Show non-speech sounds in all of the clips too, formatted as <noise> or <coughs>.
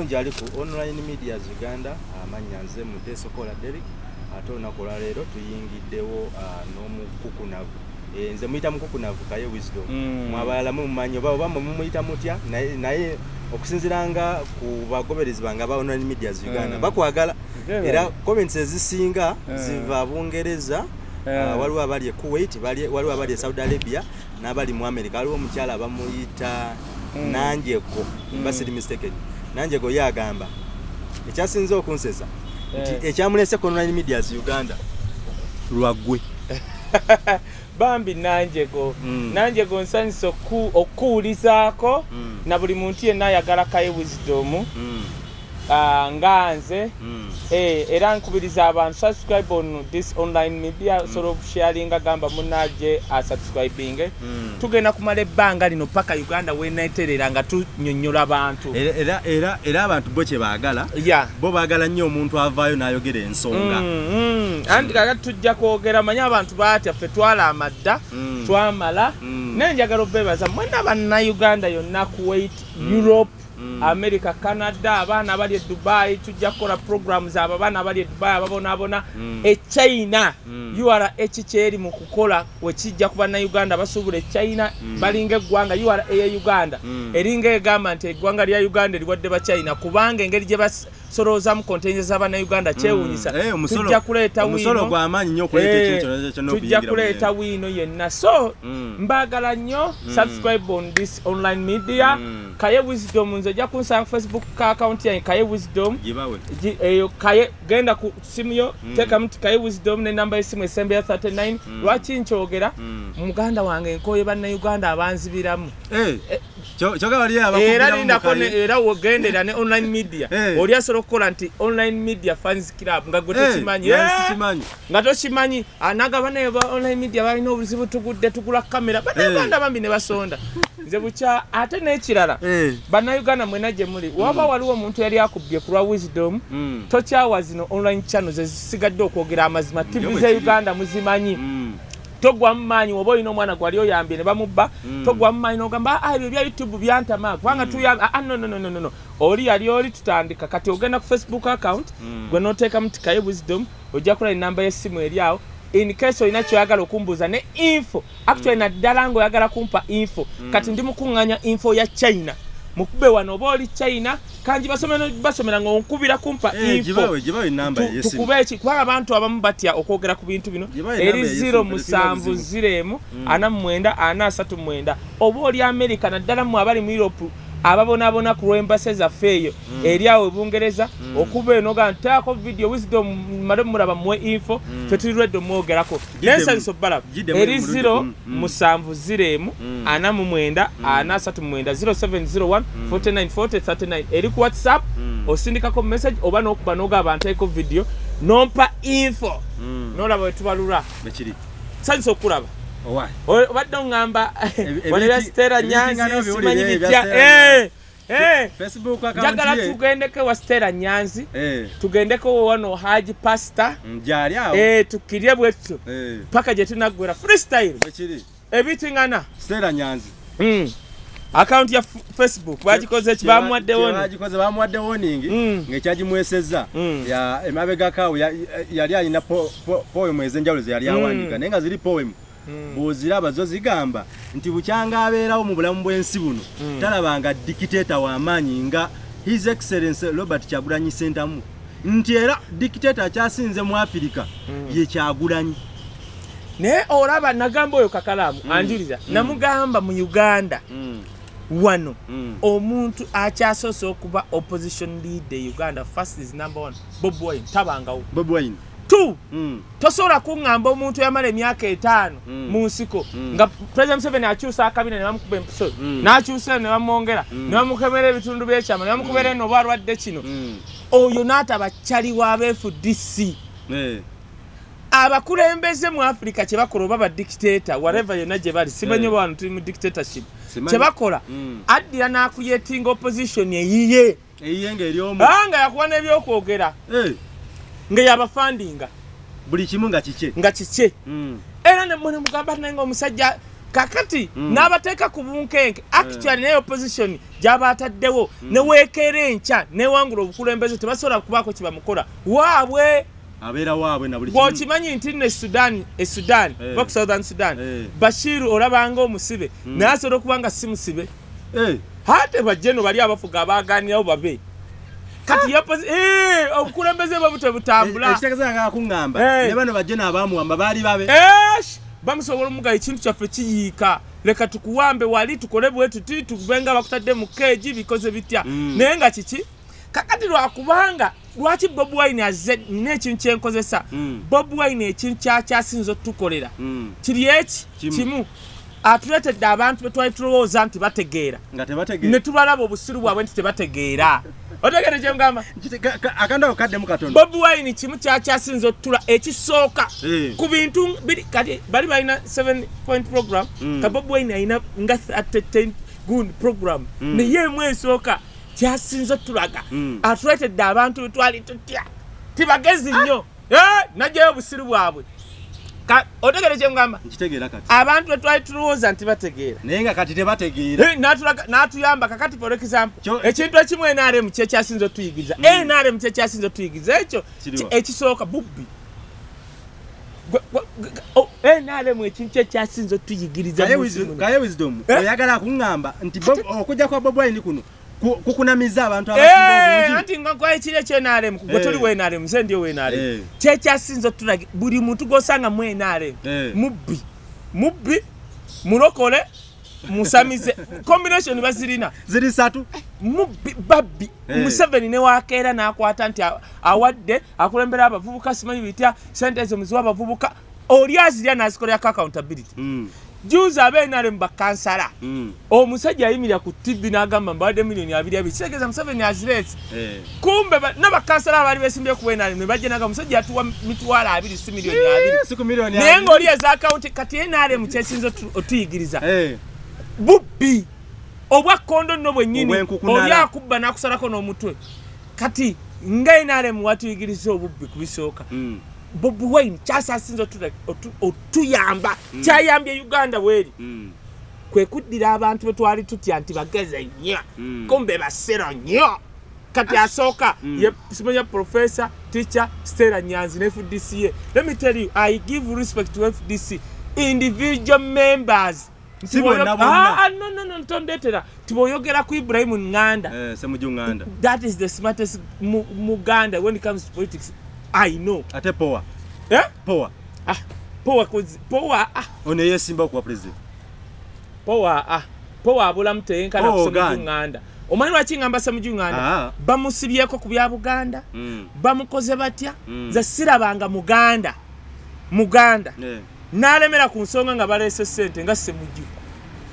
Nji ali ku online media Uganda amanya nze Muteso Kola Derek ate olunaku olwaleero tuyingiddewo ah, n'omukukunavu Eh, nze muyita mukukunavu kaye wisdom Mm. mwabalala mumumanyi oba oba mumuyita mutya naye- naye okusinziranga ku bagoberezi bange aba online media Uganda Mm. bakwagala Very era comments ezisinga Mm. ziva bungereza Yeah. Ah, waliwo abali e kuwait waliwo abali e saudi arabia n'abali mu america waliwo omukyala bamuyita Mm. nanjeko Mm. mba siri mistaken nanjeko ye agamba ekyasinze okunsesa nti Eh. ekyamulese ku online medias uganda lwaggwe <laughs> bambi nanjego Mm. nanjego nsanyisa oku- okuwulizaako Mm. na buli muntu yenna ayagala kaye wisdom Mm, nga nze mm. Eh, era nkubiriza abantu subscribe on this online media sort of sharing agamba munaje asubscribing Mm. tugenda kumala ebbanga lino paka uganda weneterera nga tunyonyola abantu Era- era- era era abantu bo kye baagala ya bo baagala nnyo omuntu avaayo n'ayogera ensonga Mm, mm. anti kakati tujja kwogera manye abantu batya ffe twala amadda Mm. twamala Mm. naye njagala obebaza mwena bannayuganda yonna kuwait europe Mm. America canada abaana abali e dubai tujja kukola programs abo abaana abali e dubai ababonaabona Mm. e china Mm. ura ekikyeri mu kukola wekijja ku bannayuganda basuubula e china Mm. balinga eggwanga ura eya uganda eringa egamba nti eggwanga lya uganda eriwadde ba china kubanga engeri gye basoloozamu kontenje z'abannayuganda kyewuunyisa Mm. Eh, omusolo- tujja kuleeta okuleeta Eh, mu kuleeta wiino yenna. So Mm. mbagala nnyo Mm. subscribe on this online media. Kaye wisdom nze ojja kunsanga ku facebook ka account yange kaye wisdom. Eyo kaye genda ku simu yo teekamu ti kaye wisdom nenamba y'essimu esembe ya 39 Mm. lwaki nkyogera? Muganda wange nkooye bannayuganda abanzibiramu Era lindako era wogendera ne online media. Eh. oli asobola okukola nti online media fans club nga gwe Eh, tokimanyi Eh! sikimanyi. nga tokimanyi anaga banaye ba online media balina obuzibu tugudde tugula kamera bannayuganda bambi ne basonda. Nze bukya ate n'ekirala bannayuganda mwena gye muli waba waliwo omuntu yali akubbye ku lwa wisdom mm, tokyawa zino online channels ezisigadde okwogera amazima tv ze uganda muzimanyi mm, togwamu maanyi oba olina omwana gwali oyambye ne bamubba Mm. togwamu maanyi nogamba "Ah, ebyo ebya youtube byantama kubanga tuyambye ah, no, no, no, no, no, no. oli yali oli tutandika. Kati ogenda ku facebook account Mm. gwe noteekamu tikaye wisdom ojja kula enamba y'essimu eri awo. In case olina kyoyagala okumbuuza ne info. Actually naddala ngaoyagala kumpa info. Kati ndi mukuŋŋanya info ya china mukube wano oba oli china kanji basomera ngaonkubira kumpa eh, info. gibawe gibawe enamba Tu- yesimu tukube eki kubanga abantu abamu batya okwogera ku bintu bino? Eri enamba ey'essimu, 0 kati musanvu singa buzibu. 0 emu ana mu mwenda ana asatu mu mwenda. Oba oli america naddala mmwe abali mu europe ababonaabona ku lw'embase zaffe eyo eri awo ebungereza okuba eno ga ntaako video wisdom male muraba muwe info fe tuli lwedde omwogerako. Gidde mu eri mulundi 0 gumu. Mm. musanvu 0 emu Mm. ana mu mwenda ana asatu mwenda 0701 49 40 39 eri ku whatsapp Mm. osindikako message oba nokuba nogaba nteeko video nompa info. Mm, nolaba wetubalula sanyisa okulaba obadde oŋŋamba ebitingana nyanzi simanyi bitya njagala tugendeko wa sitera nyanzi. Tugendeko wano haji Eh, tukirye bwetutyo paka gye tunaggwera freestyle. Ebitingana stella nyanzi. Mm. akaunti ya facebook bagikoze ki? bamuwadde warning. Mm. ng'ekyagimwesezza Mm. ya emabegakawo ya- yali alina po- po- poemu ez'enjawulo ze yali awandiika naye nga ziri poemu bw'oziraba zo zigamba nti bukyanga abeerawo mu bulamu bw'ensi buno talabanga dikiteeta w'amaanyi nga his excellence robert kyagulanyi sentamu nti era dikiteeta akyasinze mu afirika ye kyagulanyi. Naye olaba nagamba oyo kakalaamu anjulira namugamba mu uganda wano omuntu akyasoose okuba opposition leader uganda first is number one bob wine tabangawo. Bobi wine two Mm. tosobola kuŋŋamba omuntu yamala emyaka etaano Mm. mu nsiko Mm. nga president museveni akyusa akabina ne bamukuba empiso Mm. n'akyusa ne bamwongera ne bamukemera ebitundu by'ekyama ne bamukubera eno oba alwadde kino Mm. oyo n'ataba kyali wa bfdc Eh. abakulembeze mu afirika kye bakola oba badikiteeta whatever yonna gye bali simanyi Eh. oba wano tuli mu dictatorship kye bakola Mm. addira n'akuyetinga opposition eyiye eyiye ng'eri omu aa nga yakuba n'ebyokwogera Eh. ngeyabafandinga buli kimu nga kike nga kikye. Mm. era nemwe nemugamba naye nga omusajja kakati Mm. n'abateeka ku bunkenke actually naye opposition gyaba ataddewo neweekeera enkya newangula obukulembeze tebasobola kubaako kyebamukola waabwe! Abeera waabwe na buli bw'okimanyi nti nno esudan esudan Eh. oba ku southern sudan Eh. bashiru olabanga omusibe naye asobola okuba nga si musibe. Eh, ate bajjeno bali abafuga abaaganirawo babe kati yapozi Eh, obukulembeze bwe butebutambula ekitegeeza nga kuŋŋamba Eh. ne bano bajje n'abaamuwamba baali babe. Eesh! bamusobola omugayo ekintu kyaffe kiyiika. Leka tukuwambe wali tukole bwe tuti tube nga bakutadde mu keegi bikoze bitya. Mm. naye nga kiki? Kakati lwakubanga lwaki bob wine azze nina ekintu kyenkozesa Mm. bob wine ekintu kyakyasinza otukolera Mm. kiri eki? Kimu. atuleetedde abantu be twali tulowooza nti bategeera. Ne tubalaba obusiru bwabwe nti tebategeera otegere kyemugamba akandako kaddemu katono bobi wine kimu kyakyasinza otutula ekisooka Eh. ku bintu biri kati bali balina 7 point program Mm. ka bobi wine alina nga 10 gund program Mm. naye emu esooka kyasinza otulaga Mm. atuleetedde abantu betwali tutya tibagezi nnyo Eh, najjayo obusiru bwabwe otegere kyemugamba abantu betwali tulowooza nti bategeera naye nga kati tebategeera n'atuyamba kakati for example ekintu ekimu nrm kyekyasinza otuyigiriza nrm kyekyasinza otuyigiriza ekyo ekisooka bubbi. Oh, nrm ekintu kyekyasinza otuyigiriza kaye wisdom. Eh? oyagala kuŋŋamba nti okujja kwa bob wine kuno ku- kukunamiza abantu Eh, anti nga kwa ekiri ekyenrm gwe Eh. toli wenrm nze ndiyo wenrm Eh. kyekyasinza otulaga buli muntu gosanga mu Eh. mubbi mubbi mulokole musamize <laughs> combination bazirina ziri satu mubbi babbi Eh. museveni newakeera n'akwata nti awadde akulembera abavubuka simanyi bitya sente ezo muziwa abavubuka oli azirya n'azikolerako accountability Mm, juzi abeenale mu bakansala. Mm, omusajja ayimirira ku tv n'agamba mbawadde miliyoni abiri abiri. Kitegeeza museveni azireese eh. kumbe ba- n'abakansala abaali besimbye ku beenale ne bajja naga musajja yatuwa mitwalo abiri si miliyoni abiri. Eh, miliyoni naye abiri. ng'oli eza akawunti kati enaalemu kyesinza otu- otuyigiriza Eh, bubbi obwakkondo nno bwennyini oli akubba n'akusalako n'omutwe. Kati nga enaalemu watuyigiriza obubbi ku bisooka. Mm, bobi wine kyasasinza otu- otu- otuyamba kyayambye uganda bweri. Mm, kwe kuddira abantu be twali tutya nti bageze nnyo Mm. kumbe basero nnyo. Kati asooka Mm. simanya professor teacher stella nyanzi ne fdc ye. Let me tell you i give respect to fdc individual members. Bonna. Ah, ah, tibwoyogera ku ibrahimu nganda. Eh, that is the smartest mu- muganda when it comes to politics i know. Ate powa eh? powa ah, powa kozi- powa ah, ono yesimba okuwa president powa ah, powa abulamu teyenkana Oh, kusema gani? nganda omanyi lwaki ngamba semuju nganda Ah. bamusibyeko ku bya buganda. Mm, bamukoze batya. Mm. ze sirabanga muganda. Muganda. Eh, n'alemera ku nsonga nga baleese ssente nga semuju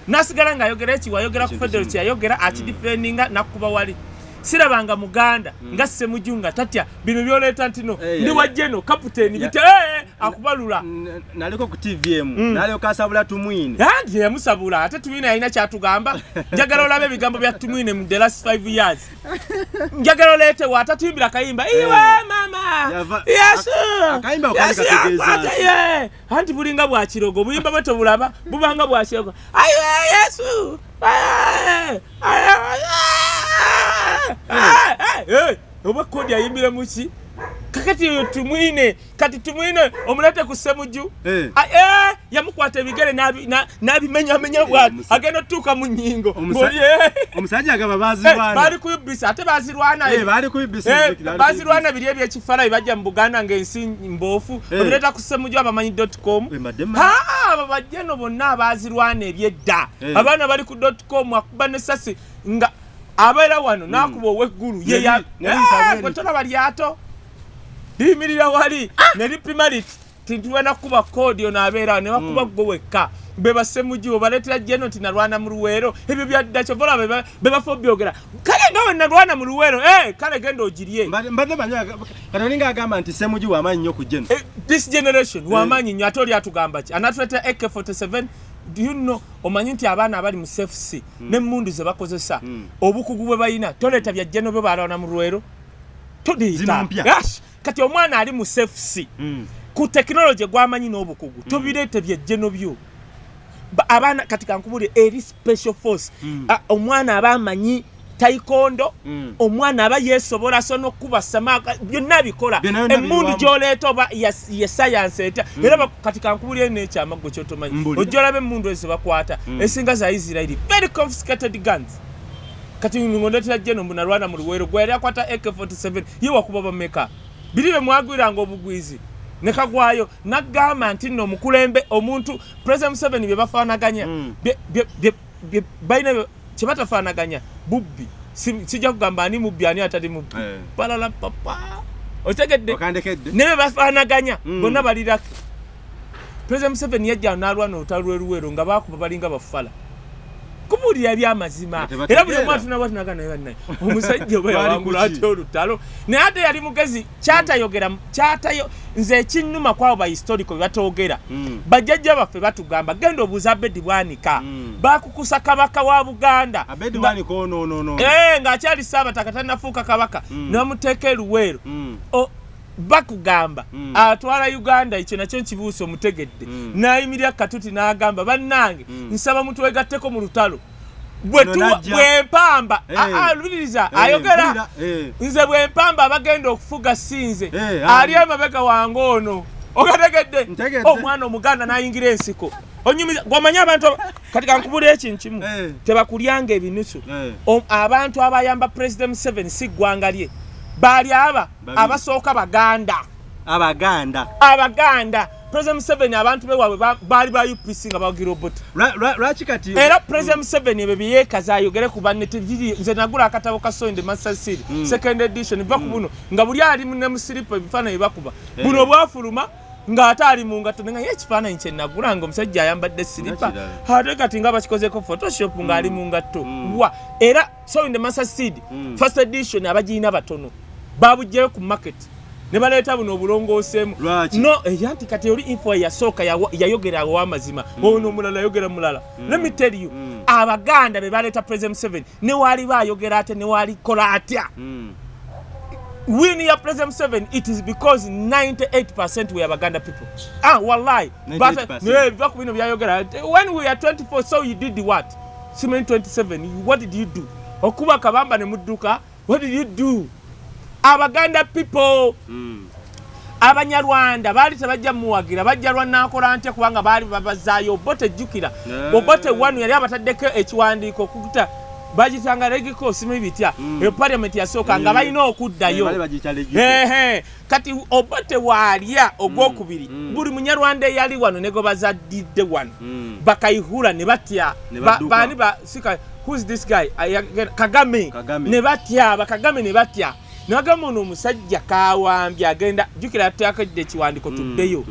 nasigala ng'ayogera ekiwa ayogera ku Ekintu federo kimu. kyeyayogera akidifendinga nakuba wali sirabanga muganda nga semuju nga tatya bino byoleeta nti no Eh, ndi wajjeno kapiteeni ya- bite eh, akubalula. N- naliko ku tv emu Mm. nalyoka asabula tumwine. Anti yamusabula ate tumwine yalina kyatugamba. <laughs> Njagala olabe ebigambo bya tumwine mu the last five years. Njagala oleetewo atatuyimbira kayimba iwe mama! Yesu! anti bulinga bwa kirogo buyimba bwe tobulaba bubanga bwa kirogo. Ayiwe yesu oba kodi ayimbire muki kakati eyo tumwine kati tumwine omulete ku semuju Eh. Ah, eh, yamukwata ebigere n'abi- na- n'abimenyamenya bwati agenda otuuka mu nyingo eh, omusajja eh, bazirwana baali kuyubisa ate bazirwana Eh, Eh, biri ebyekifala bibajja mu buganda ng'ensi mboofu Eh. obireeta ku semuju abamanyi com. Eh, abo bajjeno bonna abazirwana ebyedda. Eh. abaana bali ku com akuba nesasi nga abeera wano n'akuba ow'eggulu bwe bwetolaba lyato. Liyimirira wali. Ne lipima liti tintuwena kuba koodi ono abeera awo ne bakuba gwe wekka. Be basemuji obaleetera jeno nti nalwana mu luweero. Ebyo byadda kyovola be bafa obyogera. Kale nga we nalwana mu luweero eh, kale genda ogirye. Mbadde- mbadde manyi aga- kati olinga agamba nti semuji wamaanyi nnyo ku jeno Eh, this generation wamaanyi nnyo ate oli atugamba ki? Anatuleetera ak47 know omanyi nti abaana abali mu cfc nemmundu ze bakozesa Mm. obukugu bwe balina toleeta bya jeno bwe balwana mu lwero. Gosh, kati omwana ali mu cfc Mm. ku tekinologi gwamanyi n'obukugu tobireete byejjeno byo ba- abaana kati kankubulire eri special force Mm. Ah, omwana aba amanyi taikondo Mm. omwana aba yesobola so nokuba samaka byonna bikola emundu gyoleeta oba ye sayansi etya era ba- kati kankubulire nekyamaggo kyotomanyi Mbulira. ojja olaba emundu ezo bakwata Mm. esinga za isirairi very confiscated guns kati ngondetera jeno mbunalwana mu luweero gwe yali akwata ak47 ye wakuba bameka biri bye mwagwiranga obugwizi nekagwayo nagamba nti nno omukulembe omuntu president museveni bye bafaanaganya Mm. balina bye- kye batafaanaganya bubbi Si- sijja kugamba ani mubbi ani atali mubbi. Eh. palala papa. Otegedde. Ne bye bafaanaganya Mm. bonna balirako. President museveni yajja nalwana olutalo lweruweero nga bakuba balinga bafala kubuulira byamazima Nga tebategeera. era buli omu atunabwatunaga naye bannaye <laughs> omusajja oba yawangula kuki? atya olutalo naye ate yali mugezi kyatayogera kyatayo nze ekinnuma kwabo bahistorico bye batoogera Mm. bajjajja baffe batugamba genda obuuza abedi bwanika Mm. bakukusa kabaka wa buganda Eh, ng'akyali saabataka tannafuuka kabaka Mm. ne bamuteeka eruweero Mm. O- bakugamba Mm. atwala uganda ekyo nakyo nkibuusa omutegedde Mm. n'ayimirira katuti n'agamba bannange Mm. nsaba mutwegatteko mu lutalo bwe Ono tuwa- n'ajja. bwe mpamba Eh. Ah, ah, luliriza Eh, ayogera eh. nze bwe mpamba abagenda okufuga sinze ali ah. emabega wange ono ogategedde omwana omuganda n'ayingira ensiko onyumiza gwamanyi abantu aba- kati kankubula ekintu kimu Eh. tebakulyanga ebinusu abantu abayamba president museveni si ggwanga lye baali aba abasooka baganda. Abaganda. Abaganda. President museveni abantu bewaabwe ba- baali ba upc nga bawagira obuti Lwa- lwa- lwaki kati era president museveni ebyo byeyeekaza ayogere ku banne tebiri nze nagula akatabo ka sonde master seed Mm. second edition biva ku buno nga buli ali ne musiripa ebifaananyi bakuba. Eh. buno bwafuluma ng'ate ali mu ngato nga ye ekifaananyi kye nagula nga omusajja ayambadde siripa. Ate kati nga bakikozeko photoshop ng'ali mu ngatto. Mm. wa era sonde master seed Mm. first edition abagirina batono babugyeyo ku market. Ne baleeta buno obulongooseemu. Lwaki? no eya nti kati oli info yasooka yawa- yayogera ow'amazima ono omulala yayogera mulala. Let me tell you Mm. abaganda be baleeta president museveni ne waali baayogera atya ne waali kola atya? Mm. win ya president museveni it is because 98 we abaganda people. Ah wallahi. 98%. biva ku bino byayogera. When we are 24 so you did what? Simanyi 27 what did you do? Okuba kabamba ne mudduka what did you do abaganda people Mm. abanyarwanda baali tebajja muwagira bajja lwanakola ntya kubanga baali babazaayo obote jjukira Eh. obote wanu yali abataddeko ekiwandiiko okuta bagitanga regiko simanyi bitya Mm. e parliament yasooka nga Eh. balina Eh, okuddayo. Ehe. kati obote waalya ogwokubiri Mm. buli munyarwanda eyali wano ne gwe bazaddidde wano bakayihura ne batya baani ba sika who's this guy kagame Kagame. ne batya bakagame ne batya nagamba ono omusajja kawambye agenda jjukira yateakedde ekiwandiko Mm. tuddeyo.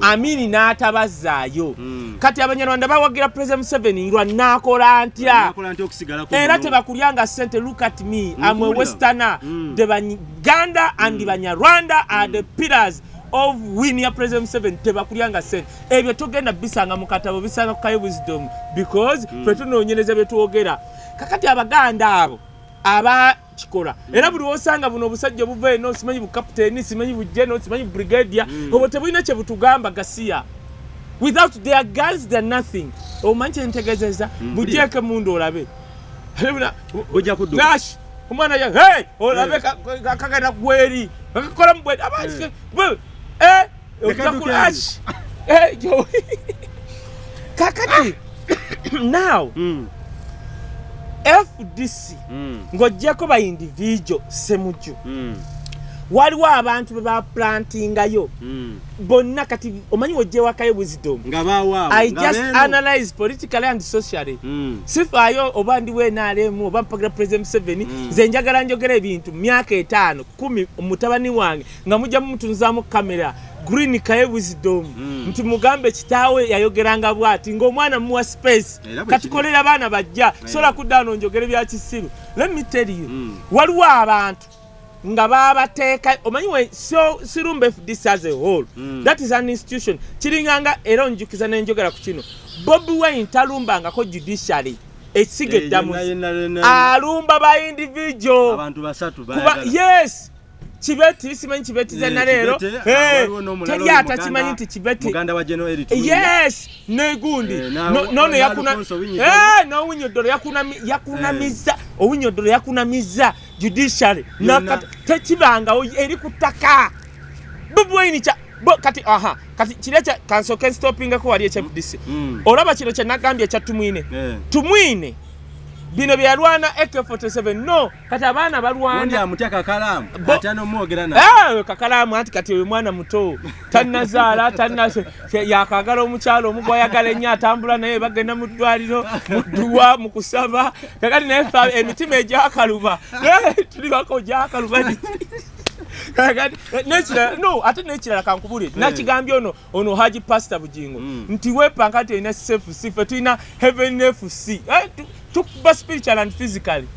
amini n'atabazaayo. Mm. kati abanyarwanda bawagira president museveni lwa naakola ntya? Nakola ntya era muno? tebakulyanga sente look at me I'm a Mpulira. westerner the banyuganda and banyarwanda are the pillars of win ya president museveni. Tebakulyanga sente ebyo togenda bisanga mu katabo bisanga ku kayo wisdom because fe tunoonyereza bye twogera. Kakati abaganda abo abakikola era buli wosanga buno obusajja obuva eno simanyi bukapiteeni simanyi bujeno simanyi brigadia Mm. obwo tebulina kye butugamba gasiya without their girls they're nothing. Omanyi kyentegezeza Mm, bugyeko emundu olabe. Nash omwana ya hey olabe ka- ka- kagenda gweri akakola mubwedi Eh. abasike eh <laughs> kakati <coughs> now Mm. Fdc Mm. ng'oggyeko ba individual semuju. Mm. waliwo abantu be baplantingayo. Mm. bonna kati omanyi wojjewakayo wisdom? I just analyze politically and socially. Sifaayo oba ndi wenaalemu oba mpagira president museveni nze njagala njogera ebintu myaka etaano kumi mutabani wange nga mujja mumutunzaamu kamera green kaye wisdom Mm. nti mugambe kitaawe yayogeranga bwati ng'omwana muwa space. Bwe katukolera abaana bajja sola kuddaano njogere bya kisiru. Let me tell you Mm. waliwo abantu nga babateeka omanyi we so sirumba fdc as a whole Mm. that is an institution. Kiringanga era onjukiza nenjogera ku kino. Bobi wine talumbangako judiciary ekisiga Eh, eddamu yenna. alumba ba individual. Yes kibeti simanyi kibeti zenna leero ah, n'omulala teri atakimanyi nti kibeti muganda wa General Eric Mulinga. yes negundi Eh, nono. Eh, n'owinyoddolo yakunami- yakunamiza owinyoddolo yakunamiza judiciary tekibangawo eri ku ttaka bubwaini kati aha kati kiri ekya kansooke nstopingako wali ekyafdc Mm. olaba kino kyenagambye ekya tumwine Eh. tumwine bino byeyalwana ak47 no. Kati abaana Undi balwana amutya kakalaamu? Bo- ate n'omwogera na Ah, kakalaamu anti kati oyo mwana muto. Tannazaala tanna yakagala omukyalo omugwayagala ennyo atambula naye bagenda mu ddwaliro mu dduwa mu kusaba. Kakati naye emitima egyakaluba tulibako gyakaluba kakati nekirala no ate nekirala kankubulire. Nakigambye ono ono haji pasita bugingo Mm. nti wepanga nti olina cfc fe tulina heaven fc Eh, tu- tukuba spiritual and physically.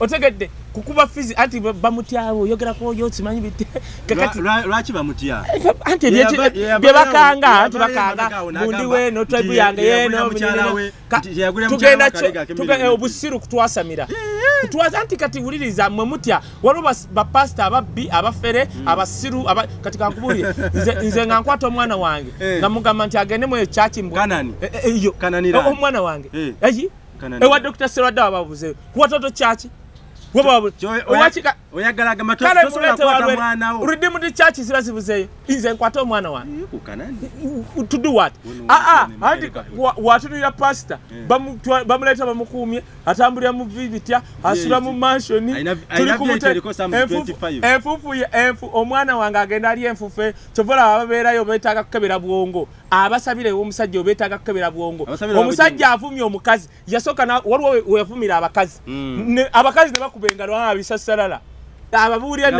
Otegedde kukuba fizi anti bamutyawo oyogerako oyo simanyi bite? Kakati Lwa- lwa- lwaki bamutya anti Ye ebye- yaba- ye yaba- bye bakanga ye anti bakanga. weno tribe nti yange ye- ye yeno yagulira mukyala binene. we, Ka- nti ye yagulira tugenda milioni obusiru kutwasamira. Kutwaza anti kati wuliriza mwe mutya waliwo bapasita ababbi abafere abasiru aba- kati kankubulire nze- nga nkwata omwana wange Eh. nga mugamba nti agendemu eyo Kananirani? omwana wange. Eh. eyi? Kananirani. ewa dr. Serwadde wababuze kuwatoto kyaki Wo. Redeemed church ziba zibuzeeyo nze nkwate omwana wange what? Wono aa anti watunulira pasita bamuleeta bamukuumye atambulira mu vivitya asula mu mansioni. Alina- alina VIP eriko Psalms 25. enfufu omwana wange agenda ali enfufe kyovola ababeerayo beetaaga kukebera bwongo. Abasabire omusajja obeetaaga kukebera bwongo. Omusajja avumye omukazi yasooka waliwo we- weyavumira abakazi. Mm. Abakazi ne bakuba engalo "Ah, bisasalala ababuulira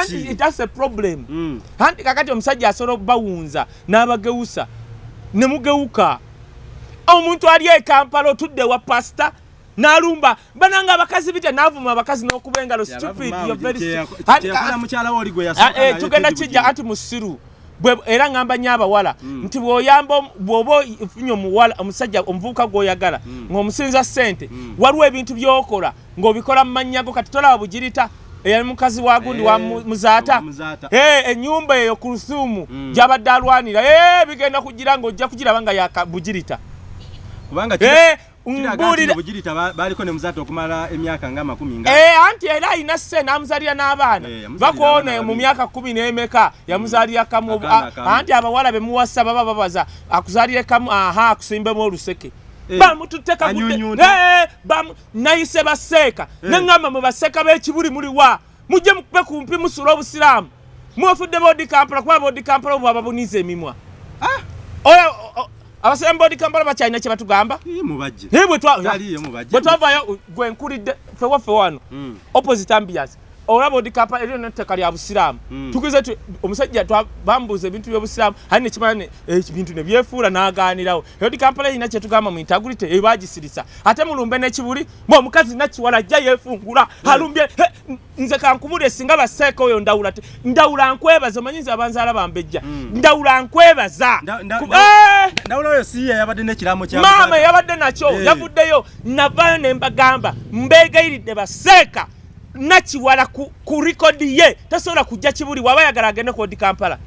Anti that's a problem. Mm. anti kakati omusajja asobola okubawunza n'abagewusa ne mugewuka. Omuntu ali e kampala otudde wa pasita n'alumba bananga abakazi bitya n'avuma abakazi n'okuba engalo stupid Anti- Ah, eh, tugenda kijja ati musiru era ŋŋamba nnyo abawala Mm. nti bw'oyamba bw'oba ofunye omuwala omusajja omuvubuka gw'oyagala ng'omusinza ssente Mm. waliwo ebintu by'okola ng'obikola mu mannya go kati tolaba bugirita eyali mukazi wa gundi wa Eh, mu- muzaata. Eh, ennyumba eyo ku lusuumu Mm. gy'abadde alwanira Eh, bigenda kugira ng'ojja kugiraba nga yaka Eh, mbuulira- mu ba- baliko ne muzaata okumala emyaka nga makumi nga? Eh, anti era alina sse n'amuzaalira n'abaana. Eh, yamuzaalira bakoona mu myaka kumi n'emeka yamuzaalira kamu Akaana a- anti abawala bemuwasa baba babaza akuzaalire kamu aha akusimbemu oluseke. Eh, bamututte kagudde anyunyunta. Eh, bamu- nayise baseeka. Eh. neŋŋamba mu baseeka b'ekibuli muliwa mujje mukube kumpi musula obusiraamu. Mwefudde boodi kampala kuba boodi kampala obwaba buniza emimwa boodi kampala bakyalina kye batugamba. Eh, bwe twavayo gwe nkulidde fewaffe wano Mm. opposite ambias olaba odikapa eryo nettaka lya busiraamu. Mm. tugize tu omusajja bambuuza ebintu byobusiraamu ali nekimanya ebintu nebyefuula n'agaanirawo. Erodi kampala erina kyetugamba mu intagurite ebagisirisa ate mulumbe n'ekibuli mwe omukazi nakiwala ajja yeefungula alumbye he, nze kankubule singa baseeka oyo ndawula ndawula nkwebaza omanyiza abanzaala bambejja. Mm. ndawula nkwebaza. Eh! maama yabadde nakyo Eh. yavuddeyo navayo ne mbagamba mbeegayiridde baseeka nakiwala ku, likodi ye tasobola kujja kibuli waba ayagala agende ku odi kampala.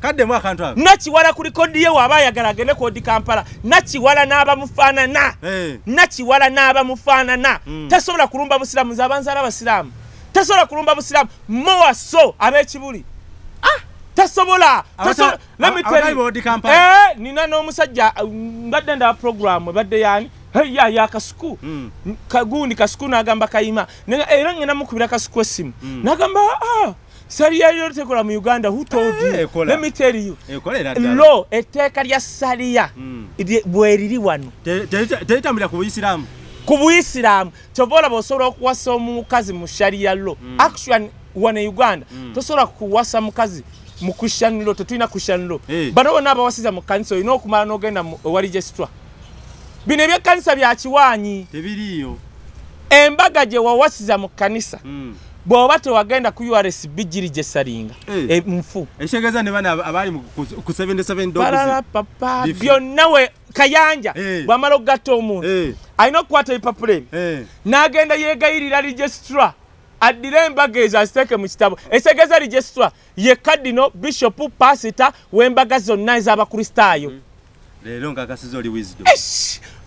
Kaddemu akantu ako. Nakiwala ku likodi ye waba ayagala agende ku odi kampala. Nakiwala n'abamufaanana. Eh. nakiwala n'abamufaanana. Mm. tasobola kulumba busiraamu nze abanzaala abasiraamu tasobola kulumba busiraamu mowaso ab'ekibuli. Tasobola Abata- tasobola-. Eh, nina n'omusajja uh, mbadde ndaba programu ebadde yani ya ya kasuku. Mm. kagundi kasuku n'agamba kayima. Nenga- era ngenda mukubira kasuku esimu Mm. n'agamba ah, saliya yo tekola mu uganda who told Eh, lo etteeka lya saliya. Mm. lye- bweriri wano. Te- te- teritambulira ku buyisiraamu ku buyisiraamu kyova olaba osobola okuwasa omukazi mu shariya lo action wano e uganda tosobola kuwasa mukazi mu christian lo tetulina christian lo Eh. bano bonna abawasiza mu kanisa olina okumala n'ogenda mu- ewa registra bino ebyekanisa bya kiwaanyi tebiriiyo. Embaga gye wawasiza mu kanisa Mm. bw'oba tewagenda ku urs bijiri gye salinga. Eh. E, nfu ekitegeeza ne bana abali mu- ku ku 77 dogs balala papa byonna we kayanja Eh. bw'amala okugatta omuntu. Eh, alina okukwata ebipapula ebyo. Eh. n'agenda yeegayirira registra addire embaga ezo aziteeke mu kitabo. Ekitegeza registra ye kadino bishopu pasita w'embaga zonna ez'abakristaayo leero nkakasiza oli wisdom.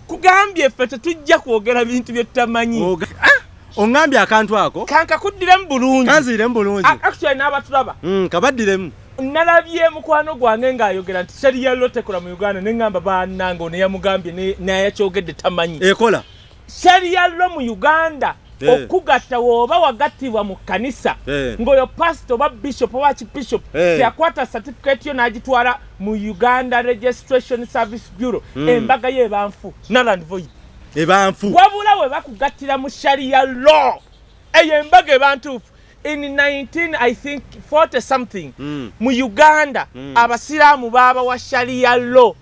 Kugambye ffe tetujja kwogera bintu bye tutamanyi. Ah! oŋŋambye akantu ako? Kankakuddiramu bulungi. Kanziiremu bulungi. Actually n'abatulaba. Mm, kabaddiremu nalabye mukwano gwange ng'ayogera nti seriya lo tekola mu uganda neŋŋamba bannange ono yamugambye nayakyogedde tamanyi ekola seriya lo mu uganda Eh. okugatta wooba wagattibwa mu kkanisa Eh. ng'oyo pasito oba bishop oba kibishop Eh. teyakwata certificate yo n'agitwala mu uganda registration service bureau Mm. embaga ye ebanfu naland void ebanfu wabula we bakugattira mu sharia law eyo embaga ebantuufu in 19 i think 40 something Mm. mu uganda Mm. abasiraamu baaba wa sharia law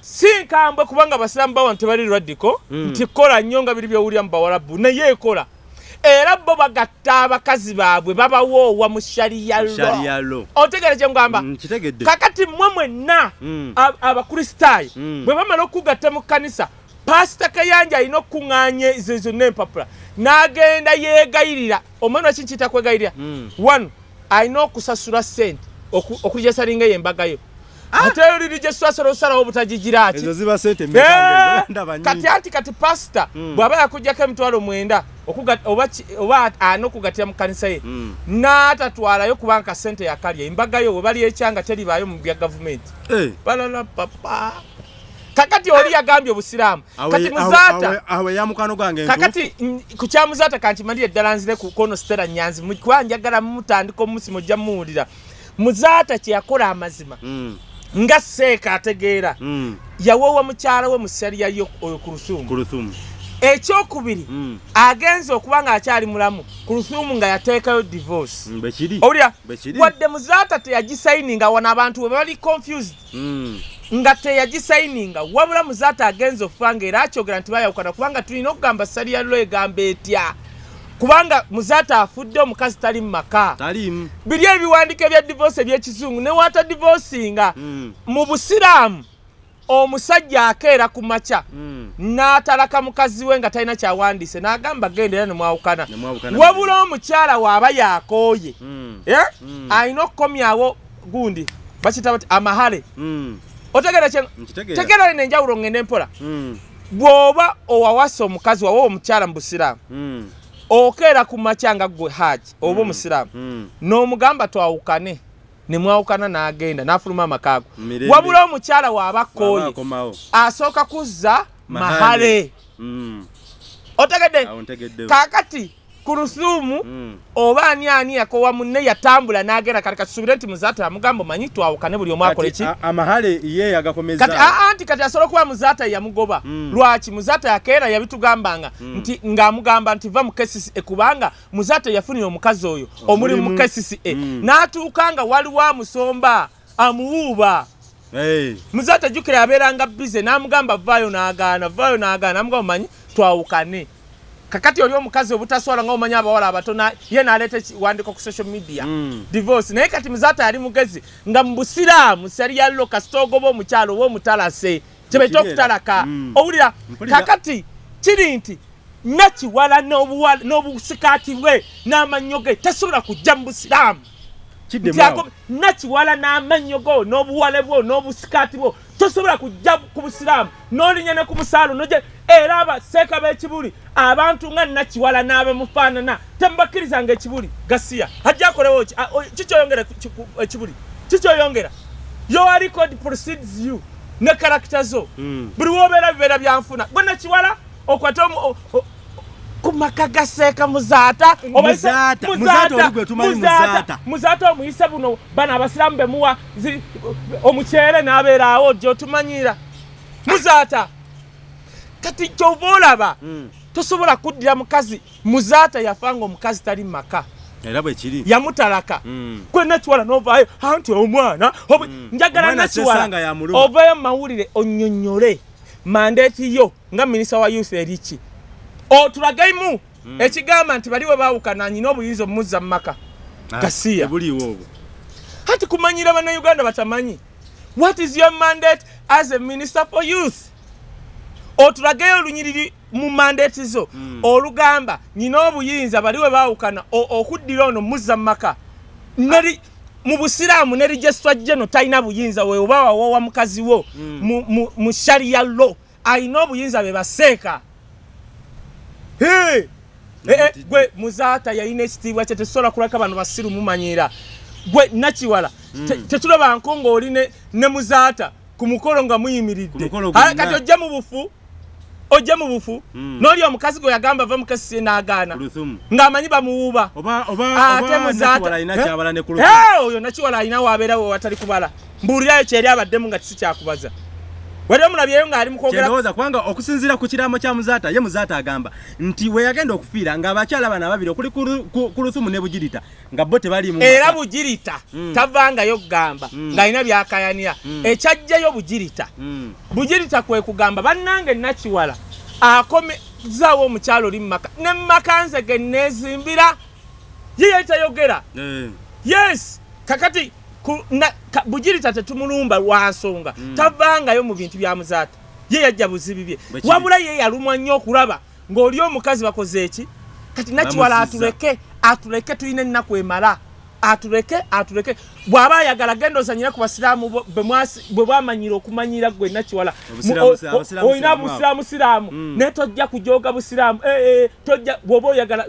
si nkambwe kubanga abasiraamu bawa tebali radiko Mm. nti kola nnyo nga biri byowulira mu bawalabu naye ekola era bo bagatta abakazi baabwe babawoowa mu sharia lo otegere kye ngamba nkitegedde kakati mmwe mwenna Mm. ab- abakristaayo Mm. bwe bamala okugatta mu kkanisa pasita kayanja alina okuŋŋaanya ezo zonna empapula n'agenda yeegayirira omwana waki nkiyita kwegayirira? Mm. one alina okusasula sente oku- okuligesalinga eyo embagayo ate oliri gye swasala osalawo obutagigira ndaba kati anti kati pasita Mm. bw'aba yakugjako emitwalo mwenda oba ki- ana okugatira mu kkanisa ye Mm. n'atatwalayo kubanga kasente yakalya. Embagayo we bali ekyanga teribaayo mu bya gavumenti. Balala papa kakati oli yagambye obusiraamu. Kati muzaata awe- awe ya mukwano gwange kakati ku kya muzaata kankimalire ddala nzire ku kono sitera nyanzi. Mu- kuba njagala mumutandika omusi mujja muwulira muzaata kye yakola amazima. Mm, nga seeka ategeera. Mm, yawoowa mukyala we mu sariya yo oyo ku lusuumu lusumu ekyokubiri Mm, agenza okuba ng'akyali mulamu. Ku lusuumu nga yateekayo divorce. Mm, kiri. Owulira? Wadde muzaata teyagisayininga wano abantu we bali confused. Mm, nga teyagisayininga wabula muzaata agenza okufa nga era akyogera nti bayawukana kubanga tulina okugamba saliya lo egamba etya? Kubanga muzaata afudde omukazi tali mu maka. Biri ebiwandiiko ebya divorce ebyekizungu newata divorcinga Mm, mu busiraamu omusajja akeera ku makya mm, n'atalaka mukazi we nga talina kyawandiise n'agamba genda era nemwawukana Ne mwawukana. wabula omukyala waaba yakooye mm, Eh? Alina okukomyawo gundi bakita bati amahale mm, otegere kye nkitegeera. tegeera lino enjawulo ngende mpola. Mm, bw'oba owawasa omukazi wawa omukyala mu busiraamu mm, okeera ku makya nga gwe haji oba omusiraamu mm, n'omugamba twawukane ne mwawukana n'agenda n'afuluma amakaago. Wabula omukyala waaba Bw'aba akooye akomawo. asooka kuzza Mahale. mahale Mm, otegedde kaakati ku lusuumu Mm, oba ani ani yakowa munne yatambula n'agenda kati kasubire nti muzaata amugamba omanyi twawukane buli omu kati ki? amahale ye agakomeza kati aa nti kati asobola okuba muzaata yamugoba Mm. lwaki? Muzaata yakeera yabitugambanga Mm. nti ng'amugamba nti va mu KCCA kubanga muzaata yafunira omukazi oyo omuli mu Omulimu. KCCA Mm. n'atuuka nga waliwo amusomba amuwuuba. Eh, muzaata jjukira abeeranga bize n'amugamba vaayo n'agaana vaayo n'agaana. Namugamba omanyi twawukane kakati oli omukazi obutaswala nga omanyi abawala abatono ye n'aleeta ekiwandiiko ku social media Mm. divorce naye kati muzaata yali mugezi nga mu busiraamu salyallo kasita ogoba omukyalo oba omutalase kyebaita Ekiri era. okutalaka Mm. owulira kakati kiri nti nakiwala n'obusikaati bwe n'amannyo ge tasobola kujja mu busiraamu nakiwala n'amannyo go n'obuwale bwo n'obusikaati bwo tosobola kujja ku busiraamu n'olinya ne ku busaalo noje era abaseeka b'ekibuli abantu nga nakiwala n'abemufaanana temubakkirizanga ekibuli gasiya. Ajja akolewo kikyoyongera ekibuli? Kikyoyongera your record precedes you ne karakita zo. Mm. buli wobeera bibeera byanfuna gwe nakiwala okwate ku maka gaseeka muzaata. Obayise- Muzaata, muzaata omuyise buno bano abasiraamu bemuwa omukyere n'abeeraawo gyotumanyira muzaata kati kyova olaba Mm. tosobola kuddira mukazi. Muzaata yafa nga omukazi tali mu maka. Era bwe kiri. Yamutalaka. Mm. gwe nakiwala novaayo anti omwana obu- Mm. njagala nakiwala ovayo mu mawulire onyonyole mandeeti yo nga minisita wa youth eriki otulagaimu Mm. ekigamba nti bali we baawukana nyina obuyinza omumuzza mu maka. Ah, Gasiya. tebuliiwo obwo. Hati kumanyira bannayuganda batamanyi what is your mandate as a minister for youth? Otulageyo olunyiriri mu mandate zo. Mm. olugamba nyina obuyinza bali we baawukana okuddira ono muzza mu maka. Neri mu busiraamu ne registra geno talina buyinza we oba wawowa mukazi wo. Mm. mu- sharia lo alina obuyinza be baseeka gwe muzaata yalina ekitiibwa kye tetusobola kulaka bano basiru mumanyira. Gwe nakiwala te- tetulabanko ng'oli ne- ne muzaata ku mukolo nga muyimiridde. Ah, kati ojje mu bufu ojje mu bufu. Mm. n'oli omukazi gwe yagamba ava mukasisie n'agaana. Ng'amanyi bamuwuuba oba ate oba nakiwala alina Eh? kyabala ne kuluthumu Eh, oyo nakiwala alina wabeera we watali kubala. Mbuulirayo kyeri abaddemu nga kisi wali omulabyeyo ng'ali mu kwogera kyendowooza kubanga okusinziira ku kiraamo kya muzaata ye muzaata agamba nti we yagenda okufiira ng'abakyala bano ababiri okuli Ku- kuluthumu ne bugirita nga bo tebali mu era maka. bugirita Mm. tavangayo kugamba Mm. ng'alina byakayanira Mm. ekyajjayo bugirita bugirita kwe kugamba bannange nakiwala akomezaawo omukyalo oli mumaka ne mumaka nze ge neezimbira ye yali tayogera Eh. yes kakati bugirita tetumulumba lwa nsonga. Mm. tavangayo mu bintu bya muzaata. Ye yajja buzibi bye. Wabula ye yalumwa nnyo okulaba ng'oli omukazi bakoze eki? Kati nakiwala atuleke atuleke tulina ennaku emala. Atuleke atuleke. Bw'aba ayagala genda ozanyira ku basiraamu bwe bwamanyira okumanyira gwe nakiwala olina siraamu busiraamu siraamu. Mm. naye tojja kujooga busiraamu. Eh, eh, tojja bw'oba oyagala